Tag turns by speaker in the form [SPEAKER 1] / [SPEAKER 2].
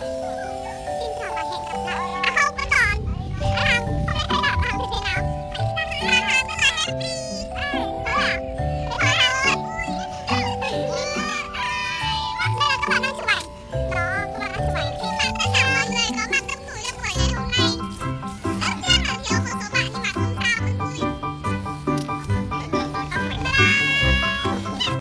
[SPEAKER 1] Xin chào và hẹn gặp lại.